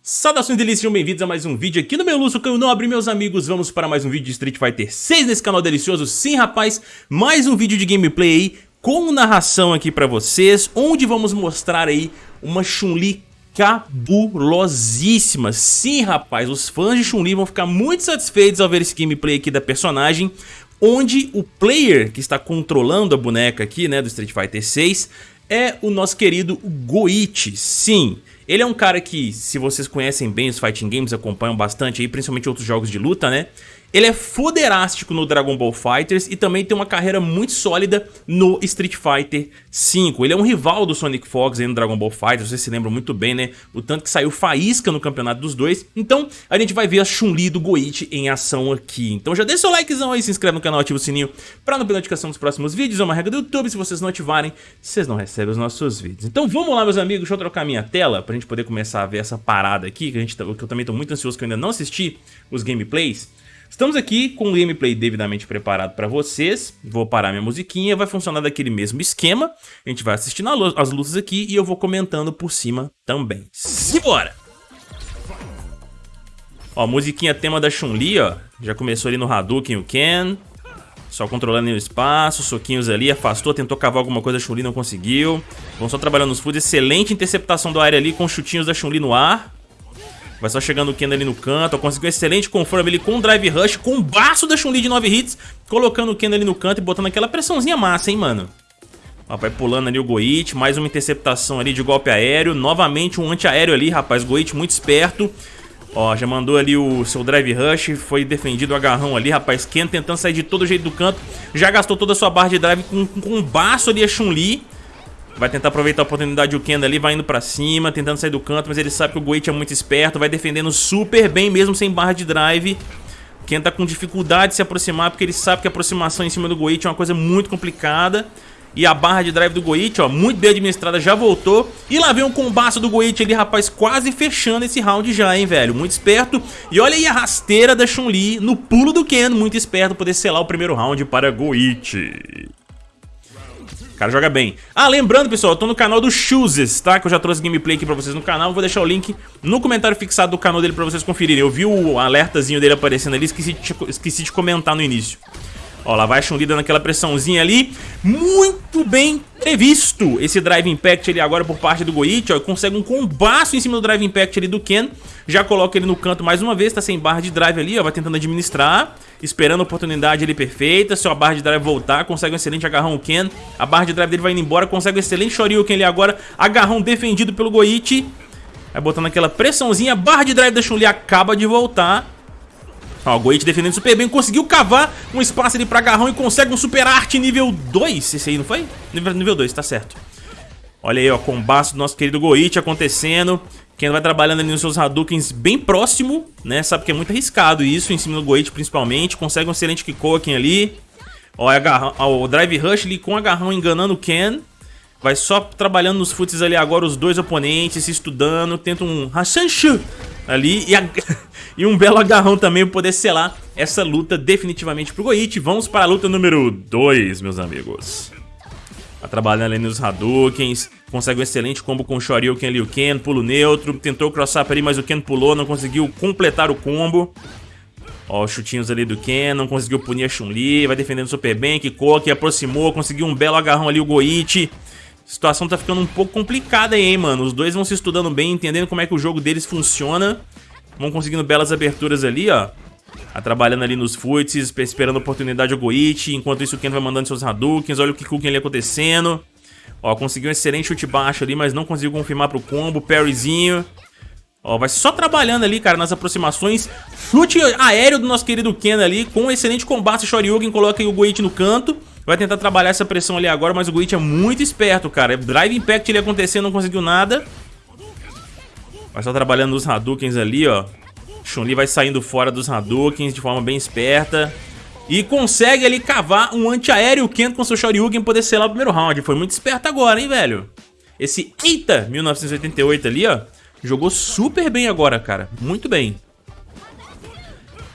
Saudações delícias, sejam bem-vindos a mais um vídeo aqui no meu Lúcio Canho Nobre, meus amigos, vamos para mais um vídeo de Street Fighter 6 nesse canal delicioso, sim rapaz, mais um vídeo de gameplay aí, com narração aqui pra vocês, onde vamos mostrar aí uma Chun-Li cabulosíssima, sim rapaz, os fãs de Chun-Li vão ficar muito satisfeitos ao ver esse gameplay aqui da personagem, onde o player que está controlando a boneca aqui, né, do Street Fighter 6, é o nosso querido Goichi, sim, ele é um cara que, se vocês conhecem bem os fighting games, acompanham bastante aí, principalmente outros jogos de luta, né? Ele é foderástico no Dragon Ball FighterZ e também tem uma carreira muito sólida no Street Fighter V. Ele é um rival do Sonic Fox no Dragon Ball FighterZ, vocês se lembram muito bem, né? O tanto que saiu faísca no campeonato dos dois. Então, a gente vai ver a Chun-Li do Goichi em ação aqui. Então já deixa seu likezão aí, se inscreve no canal, ativa o sininho pra não perder notificação dos próximos vídeos. É uma regra do YouTube, se vocês não ativarem, vocês não recebem os nossos vídeos. Então vamos lá, meus amigos, deixa eu trocar minha tela pra gente poder começar a ver essa parada aqui, que, a gente, tá, que eu também tô muito ansioso que eu ainda não assisti os gameplays. Estamos aqui com o gameplay devidamente preparado para vocês. Vou parar minha musiquinha, vai funcionar daquele mesmo esquema. A gente vai assistindo as lutas aqui e eu vou comentando por cima também. Simbora! Ó, musiquinha tema da Chun-Li, ó. Já começou ali no Hadouken o Ken. Só controlando o espaço, soquinhos ali, afastou, tentou cavar alguma coisa, a Chun-Li não conseguiu. Vamos só trabalhando nos foods, excelente interceptação do área ali com chutinhos da Chun-Li no ar. Vai só chegando o Ken ali no canto. Conseguiu um excelente conforme ali com o Drive Rush, com baço da Chun-Li de 9 hits. Colocando o Ken ali no canto e botando aquela pressãozinha massa, hein, mano. Vai pulando ali o Goit, mais uma interceptação ali de golpe aéreo. Novamente um antiaéreo ali, rapaz. Goit muito esperto. Ó, já mandou ali o seu Drive Rush, foi defendido o agarrão ali, rapaz. Ken tentando sair de todo jeito do canto. Já gastou toda a sua barra de drive com, com baço ali a Chun-Li. Vai tentar aproveitar a oportunidade o Ken ali, vai indo pra cima, tentando sair do canto, mas ele sabe que o Goichi é muito esperto, vai defendendo super bem mesmo sem barra de drive. O Ken tá com dificuldade de se aproximar, porque ele sabe que a aproximação em cima do Goichi é uma coisa muito complicada. E a barra de drive do Goichi, ó, muito bem administrada, já voltou. E lá vem um combaço do Goichi ali, rapaz, quase fechando esse round já, hein, velho. Muito esperto. E olha aí a rasteira da Chun-Li no pulo do Ken, muito esperto, poder selar o primeiro round para Goichi. Cara joga bem. Ah, lembrando, pessoal, eu tô no canal do Chooses, tá? Que eu já trouxe gameplay aqui pra vocês no canal. Vou deixar o link no comentário fixado do canal dele pra vocês conferirem. Eu vi o alertazinho dele aparecendo ali, esqueci de, esqueci de comentar no início. Ó, lá vai a Chun-Li dando aquela pressãozinha ali. Muito bem previsto esse Drive Impact ali agora por parte do Goichi. Ó, consegue um combaço em cima do Drive Impact ali do Ken. Já coloca ele no canto mais uma vez, tá sem barra de drive ali, ó. Vai tentando administrar, esperando a oportunidade ali perfeita. Se a barra de drive voltar, consegue um excelente agarrão o Ken. A barra de drive dele vai indo embora, consegue um excelente Shoryuken ali agora. Agarrão defendido pelo Goichi. Vai botando aquela pressãozinha, barra de drive da Chun-Li acaba de voltar. Ó, o Goichi defendendo super bem, conseguiu cavar um espaço ali pra agarrão e consegue um super arte nível 2. Esse aí não foi? Nível 2, tá certo. Olha aí, ó, combate do nosso querido Goichi acontecendo. Quem vai trabalhando ali nos seus Hadoukens bem próximo, né? Sabe que é muito arriscado isso, em cima do Goichi principalmente. Consegue um excelente Kikoken ali. Agarrão, ó, o Drive Rush ali com agarrão enganando o Ken. Vai só trabalhando nos foots ali agora os dois oponentes, se estudando. Tenta um Hashanshu ali e, a... e um belo agarrão também para poder selar essa luta definitivamente pro Goichi. Vamos para a luta número 2, meus amigos. Tá trabalhando ali nos Hadoukens, consegue um excelente combo com o Shoryuken ali, o Ken, pulo neutro, tentou crossar ali, mas o Ken pulou, não conseguiu completar o combo. Ó, os chutinhos ali do Ken, não conseguiu punir a Chun-Li, vai defendendo super bem, Kikoki aproximou, conseguiu um belo agarrão ali, o Goichi. Situação tá ficando um pouco complicada aí, hein, mano. Os dois vão se estudando bem, entendendo como é que o jogo deles funciona. Vão conseguindo belas aberturas ali, ó. Tá trabalhando ali nos foots, esperando a oportunidade o Goichi. Enquanto isso o Ken vai mandando seus Hadoukens. Olha o Kikuken ali acontecendo. Ó, conseguiu um excelente chute baixo ali, mas não conseguiu confirmar pro combo. Parryzinho. Ó, vai só trabalhando ali, cara, nas aproximações. Chute aéreo do nosso querido Ken ali, com um excelente combate. Shoryuken coloca o Goichi no canto. Vai tentar trabalhar essa pressão ali agora, mas o Goichi é muito esperto, cara. Drive Impact ele acontecendo, não conseguiu nada. Vai só trabalhando nos Hadoukens ali, ó. Chun-Li vai saindo fora dos Hadoukens de forma bem esperta. E consegue ali cavar um antiaéreo Ken com seu Shoryuken poder selar o primeiro round. Foi muito esperto agora, hein, velho? Esse Eita 1988 ali, ó. Jogou super bem agora, cara. Muito bem.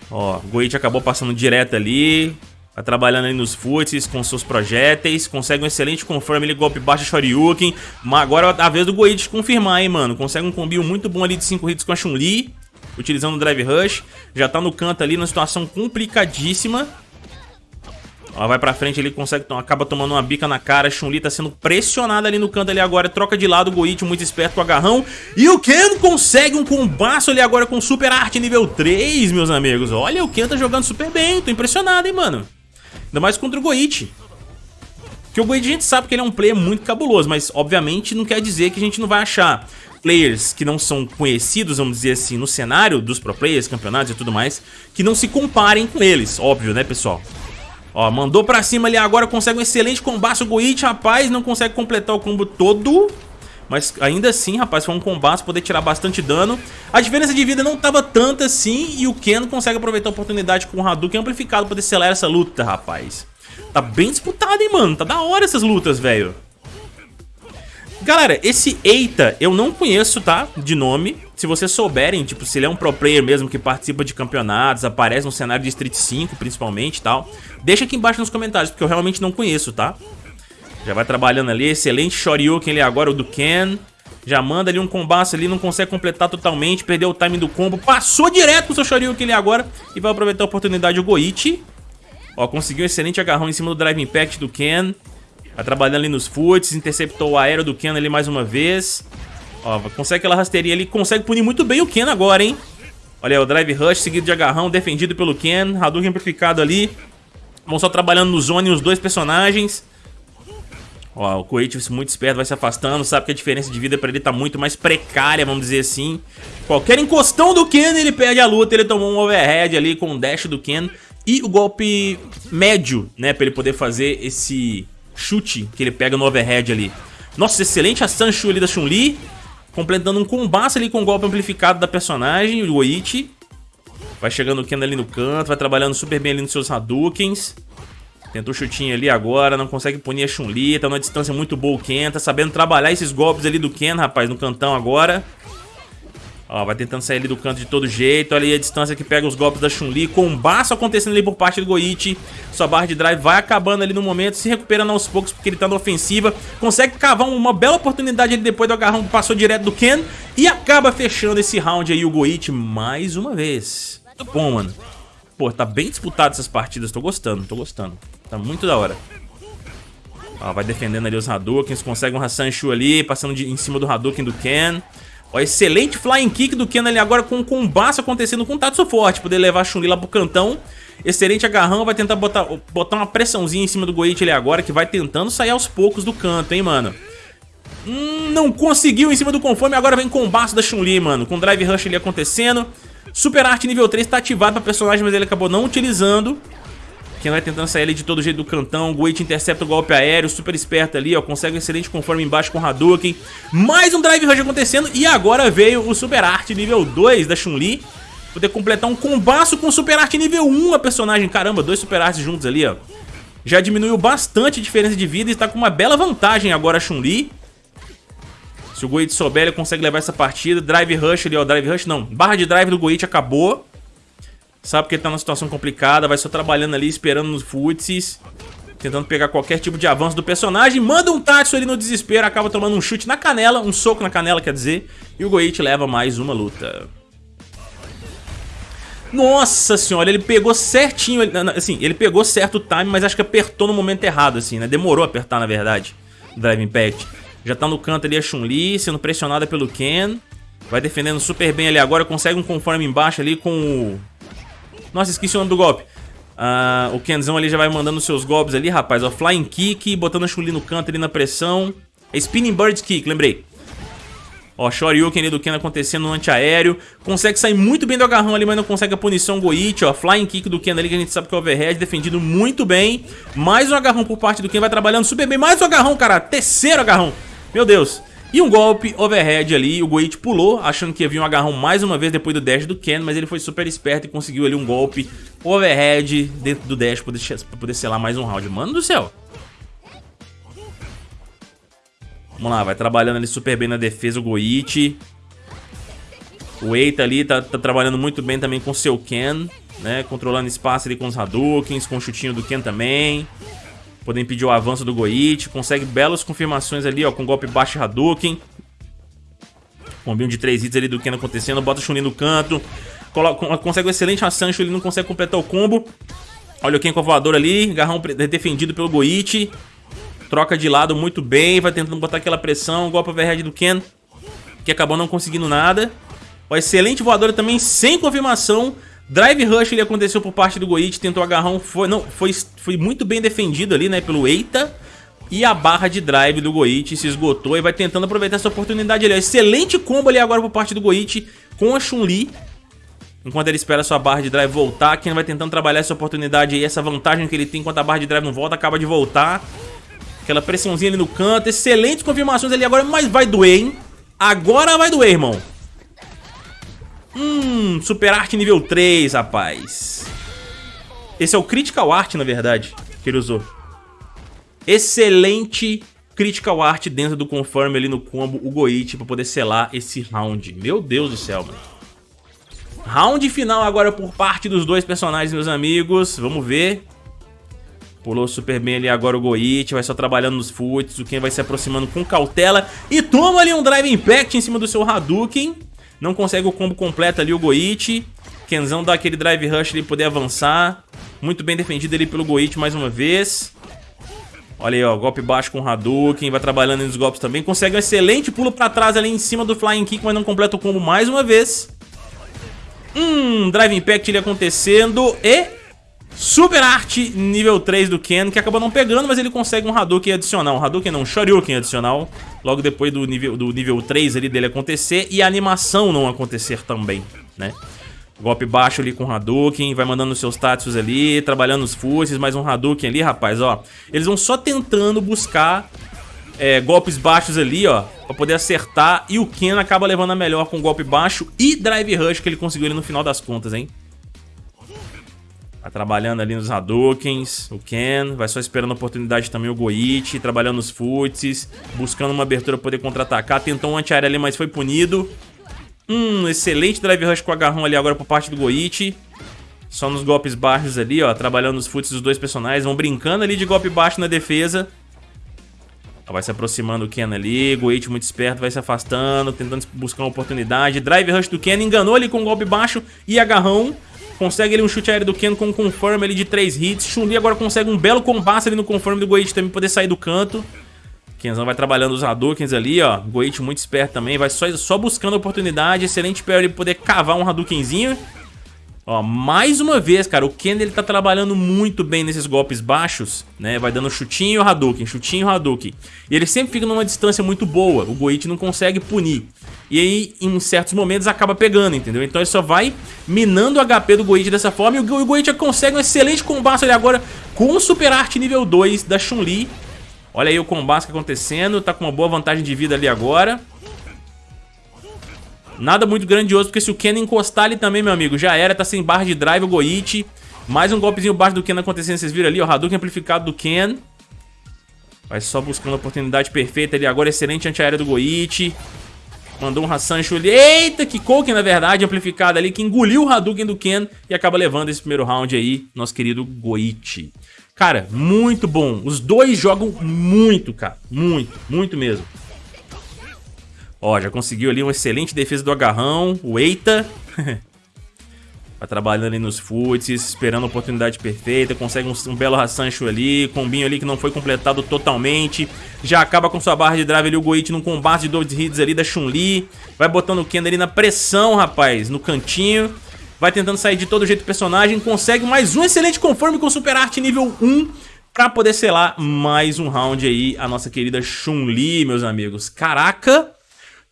Ó, Goichi acabou passando direto ali. Vai trabalhando ali nos foots com seus projéteis. Consegue um excelente confirm ali, golpe baixo Shoryuken. Mas agora é a vez do Goichi confirmar, hein, mano. Consegue um combinho muito bom ali de 5 hits com a Chun-Li. Utilizando o Drive Rush. Já tá no canto ali, numa situação complicadíssima. Ó, vai pra frente, ele consegue, acaba tomando uma bica na cara. Chun-Li tá sendo pressionada ali no canto ali agora. Troca de lado, o Goichi muito esperto com o agarrão. E o Ken consegue um combaço ali agora com Super Arte nível 3, meus amigos. Olha, o Ken tá jogando super bem. Tô impressionado, hein, mano. Ainda mais contra o Goichi. Porque o Goichi a gente sabe que ele é um player muito cabuloso, mas obviamente não quer dizer que a gente não vai achar players que não são conhecidos, vamos dizer assim, no cenário dos pro players, campeonatos e tudo mais, que não se comparem com eles, óbvio, né, pessoal? Ó, mandou pra cima ali agora, consegue um excelente combate. O Goichi, rapaz, não consegue completar o combo todo. Mas ainda assim, rapaz, foi um combate poder tirar bastante dano. A diferença de vida não tava tanta assim e o Ken consegue aproveitar a oportunidade com o Hadouken amplificado poder selar essa luta, rapaz. Tá bem disputado, hein, mano? Tá da hora essas lutas, velho. Galera, esse Eita eu não conheço, tá? De nome. Se vocês souberem, tipo, se ele é um pro player mesmo que participa de campeonatos, aparece no cenário de Street 5 principalmente e tal, deixa aqui embaixo nos comentários, porque eu realmente não conheço, tá? Já vai trabalhando ali, excelente Shoryuken ali agora, o do Ken. Já manda ali um combate ali, não consegue completar totalmente, perdeu o time do combo, passou direto com o seu Shoryuken ali agora e vai aproveitar a oportunidade o Goichi. Ó, conseguiu um excelente agarrão em cima do Drive Impact do Ken. Vai trabalhando ali nos foots, interceptou o aéreo do Ken ali mais uma vez. Ó, consegue aquela rasteirinha ali, consegue punir muito bem o Ken agora, hein? Olha aí, o Drive Rush seguido de agarrão, defendido pelo Ken. Hadouken amplificado ali. Vão só trabalhando no zone os dois personagens. Ó, o Koichi muito esperto, vai se afastando, sabe que a diferença de vida pra ele tá muito mais precária, vamos dizer assim. Qualquer encostão do Ken, ele perde a luta, ele tomou um overhead ali com o dash do Ken. E o golpe médio, né, pra ele poder fazer esse chute que ele pega no overhead ali. Nossa, excelente a Sanchu ali da Chun-Li. Completando um combate ali com o golpe amplificado da personagem, o Goichi. Vai chegando o Ken ali no canto, vai trabalhando super bem ali nos seus Hadoukens. Tentou chutinho ali agora, não consegue punir a Chun-Li, tá numa distância muito boa o Ken, tá sabendo trabalhar esses golpes ali do Ken, rapaz, no cantão agora. Ó, vai tentando sair ali do canto de todo jeito, olha aí a distância que pega os golpes da Chun-Li, combaço acontecendo ali por parte do Goichi. Sua barra de drive vai acabando ali no momento, se recuperando aos poucos porque ele tá na ofensiva. Consegue cavar uma bela oportunidade ali depois do agarrão que passou direto do Ken e acaba fechando esse round aí o Goichi mais uma vez. Muito bom, mano. Pô, tá bem disputado essas partidas, tô gostando, tô gostando. Tá muito da hora. Ó, vai defendendo ali os Hadoukens, consegue um Hassan Shu ali, passando de, em cima do Hadouken do Ken. Ó, excelente Flying Kick do Ken ali agora com um combate acontecendo com Tatsu forte, poder levar a Chun-Li lá pro cantão. Excelente agarrão, vai tentar botar, botar uma pressãozinha em cima do Goichi ali agora, que vai tentando sair aos poucos do canto, hein, mano. Hum, não conseguiu em cima do conforme, agora vem combate da Chun-Li, mano, com Drive Rush ali acontecendo. Super Arte nível 3 tá ativado pra personagem, mas ele acabou não utilizando. Quem vai tentando sair ali de todo jeito do cantão. Goichi intercepta o golpe aéreo, super esperto ali, ó. Consegue um excelente conforme embaixo com Hadouken. Mais um Drive Rush acontecendo. E agora veio o Super Arte nível 2 da Chun-Li. Poder completar um combaço com Super Arte nível 1 a personagem. Caramba, dois Super Artes juntos ali, ó. Já diminuiu bastante a diferença de vida e está com uma bela vantagem agora a Chun-Li. Se o Goichi souber, ele consegue levar essa partida. Drive Rush ali, ó. Drive Rush não. Barra de drive do Goichi acabou. Sabe que ele tá numa situação complicada. Vai só trabalhando ali, esperando nos futsis. Tentando pegar qualquer tipo de avanço do personagem. Manda um Tatsu ali no desespero. Acaba tomando um chute na canela. Um soco na canela, quer dizer. E o Goichi leva mais uma luta. Nossa senhora, ele pegou certinho, assim, ele pegou certo o time, mas acho que apertou no momento errado, assim, né? Demorou a apertar, na verdade, Drive Impact. Já tá no canto ali a Chun-Li, sendo pressionada pelo Ken. Vai defendendo super bem ali agora, consegue um conforme embaixo ali com o... Nossa, esqueci o nome do golpe. Ah, o Kenzão ali já vai mandando seus golpes ali, rapaz. Ó, Flying Kick, botando a Chun-Li no canto ali na pressão. É Spinning Bird Kick, lembrei. Ó, Shoryuken ali do Ken acontecendo no antiaéreo. Consegue sair muito bem do agarrão ali, mas não consegue a punição Goichi, ó. Flying Kick do Ken ali, que a gente sabe que é overhead, defendido muito bem. Mais um agarrão por parte do Ken, vai trabalhando super bem. Mais um agarrão, cara. Terceiro agarrão. Meu Deus. E um golpe overhead ali, o Goichi pulou, achando que havia um agarrão mais uma vez depois do dash do Ken, mas ele foi super esperto e conseguiu ali um golpe overhead dentro do dash para poder, selar mais um round. Mano do céu. Vamos lá, vai trabalhando ali super bem na defesa o Goichi. O Eita ali tá, tá, trabalhando muito bem também com seu Ken. né? Controlando espaço ali com os Hadoukens, com o chutinho do Ken também. Podem impedir o avanço do Goichi. Consegue belas confirmações ali, ó, com golpe baixo Hadouken. Combinho de três hits ali do Ken acontecendo. Bota o Chunin no canto. Consegue um excelente Sancho, ele não consegue completar o combo. Olha o Ken com a voadora ali. Garrão defendido pelo Goichi. Troca de lado muito bem. Vai tentando botar aquela pressão. Golpe overhead do Ken. Que acabou não conseguindo nada. O excelente voadora também sem confirmação. Drive Rush ele aconteceu por parte do Goichi. Tentou agarrão. Foi, não, foi, foi muito bem defendido ali, né? Pelo Eita. E a barra de drive do Goichi se esgotou e vai tentando aproveitar essa oportunidade ali. Excelente combo ali agora por parte do Goichi com a Chun-Li. Enquanto ele espera sua barra de drive voltar, Ken vai tentando trabalhar essa oportunidade aí, essa vantagem que ele tem enquanto a barra de drive não volta, acaba de voltar. Aquela pressãozinha ali no canto, excelentes confirmações ali agora, mas vai doer, hein? Agora vai doer, irmão. Super Art nível 3, rapaz. Esse é o Critical Art, na verdade, que ele usou. Excelente Critical Art dentro do Confirm ali no combo, o Goichi, pra poder selar esse round. Meu Deus do céu, mano. Round final agora por parte dos dois personagens, meus amigos. Vamos ver. Pulou super bem ali agora o Goichi, vai só trabalhando nos foots, o Ken vai se aproximando com cautela e toma ali um Drive Impact em cima do seu Hadouken. Não consegue o combo completo ali o Goichi. Kenzão dá aquele Drive Rush ali poder avançar. Muito bem defendido ali pelo Goichi mais uma vez. Olha aí, ó, golpe baixo com o Hadouken, vai trabalhando nos golpes também. Consegue um excelente pulo pra trás ali em cima do Flying Kick, mas não completa o combo mais uma vez. Hum, Drive Impact ele acontecendo e Super Art nível 3 do Ken, que acabou não pegando, mas ele consegue um Hadouken adicional. Um Hadouken não, um Shoryuken adicional, logo depois do nível, do nível 3 ali dele acontecer e a animação não acontecer também, né? Golpe baixo ali com Hadouken, vai mandando seus Tatsus ali, trabalhando os fusses, mais um Hadouken ali, rapaz, ó. Eles vão só tentando buscar é, golpes baixos ali, ó, pra poder acertar. E o Ken acaba levando a melhor com golpe baixo e Drive Rush que ele conseguiu ali no final das contas, hein. Tá trabalhando ali nos Hadoukens, o Ken, vai só esperando a oportunidade também o Goichi, trabalhando nos Futsis, buscando uma abertura pra poder contra-atacar, tentou um anti-área ali, mas foi punido. Hum, excelente Drive Rush com o agarrão ali agora por parte do Goichi. Só nos golpes baixos ali, ó, trabalhando nos Futsis dos dois personagens, vão brincando ali de golpe baixo na defesa. Vai se aproximando o Ken ali, Goichi muito esperto, vai se afastando, tentando buscar uma oportunidade. Drive Rush do Ken, enganou ali com um golpe baixo e agarrão. Consegue ali um chute aéreo do Ken com um confirm ali de 3 hits. Chun-Li agora consegue um belo combate ali no confirm do Goichi também poder sair do canto. Kenzão vai trabalhando os Hadoukens ali, ó. Goichi muito esperto também, vai só, só buscando oportunidade. Excelente para ele poder cavar um Hadoukenzinho. Ó, mais uma vez, cara, o Ken ele tá trabalhando muito bem nesses golpes baixos, né? Vai dando chutinho Hadouken, chutinho Hadouken. E ele sempre fica numa distância muito boa, o Goichi não consegue punir. E aí, em certos momentos, acaba pegando, entendeu? Então ele só vai minando o HP do Goichi dessa forma. E o Goichi consegue um excelente combate ali agora com o Super Art nível 2 da Chun-Li. Olha aí o combate acontecendo, tá com uma boa vantagem de vida ali agora. Nada muito grandioso, porque se o Ken encostar ali também, meu amigo, já era, tá sem barra de drive o Goichi. Mais um golpezinho baixo do Ken acontecendo, vocês viram ali, o Hadouken amplificado do Ken. Vai só buscando a oportunidade perfeita ali agora, excelente antiaérea do Goichi. Mandou um Hassancho ali, eita, que Koken na verdade, amplificado ali, que engoliu o Hadouken do Ken e acaba levando esse primeiro round aí, nosso querido Goichi. Cara, muito bom, os dois jogam muito, cara, muito, muito mesmo. Ó, já conseguiu ali uma excelente defesa do agarrão. O Eita. Vai trabalhando ali nos foots, esperando a oportunidade perfeita. Consegue um, um belo Hassancho ali. Combinho ali que não foi completado totalmente. Já acaba com sua barra de drive ali o Goichi num combate de dois hits ali da Chun-Li. Vai botando o Ken ali na pressão, rapaz, no cantinho. Vai tentando sair de todo jeito o personagem. Consegue mais um excelente conforme com Super Art nível 1 pra poder selar mais um round aí a nossa querida Chun-Li, meus amigos. Caraca!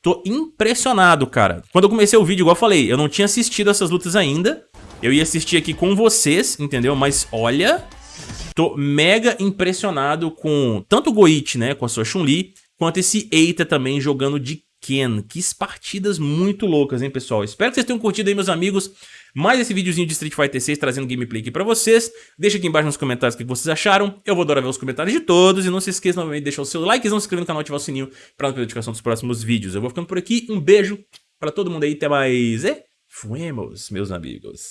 Tô impressionado, cara. Quando eu comecei o vídeo, igual eu falei, eu não tinha assistido essas lutas ainda. Eu ia assistir aqui com vocês, entendeu? Mas olha, tô mega impressionado com tanto o Goichi, né, com a sua Chun-Li, quanto esse Eita também jogando de Ken. Que partidas muito loucas, hein, pessoal? Espero que vocês tenham curtido aí, meus amigos mais esse videozinho de Street Fighter 6 trazendo gameplay aqui pra vocês. Deixa aqui embaixo nos comentários o que vocês acharam. Eu vou adorar ver os comentários de todos. E não se esqueça novamente de deixar o seu like, se inscrever no canal e ativar o sininho pra não perder a notificação dos próximos vídeos. Eu vou ficando por aqui. Um beijo pra todo mundo aí. Até mais e fuemos, meus amigos.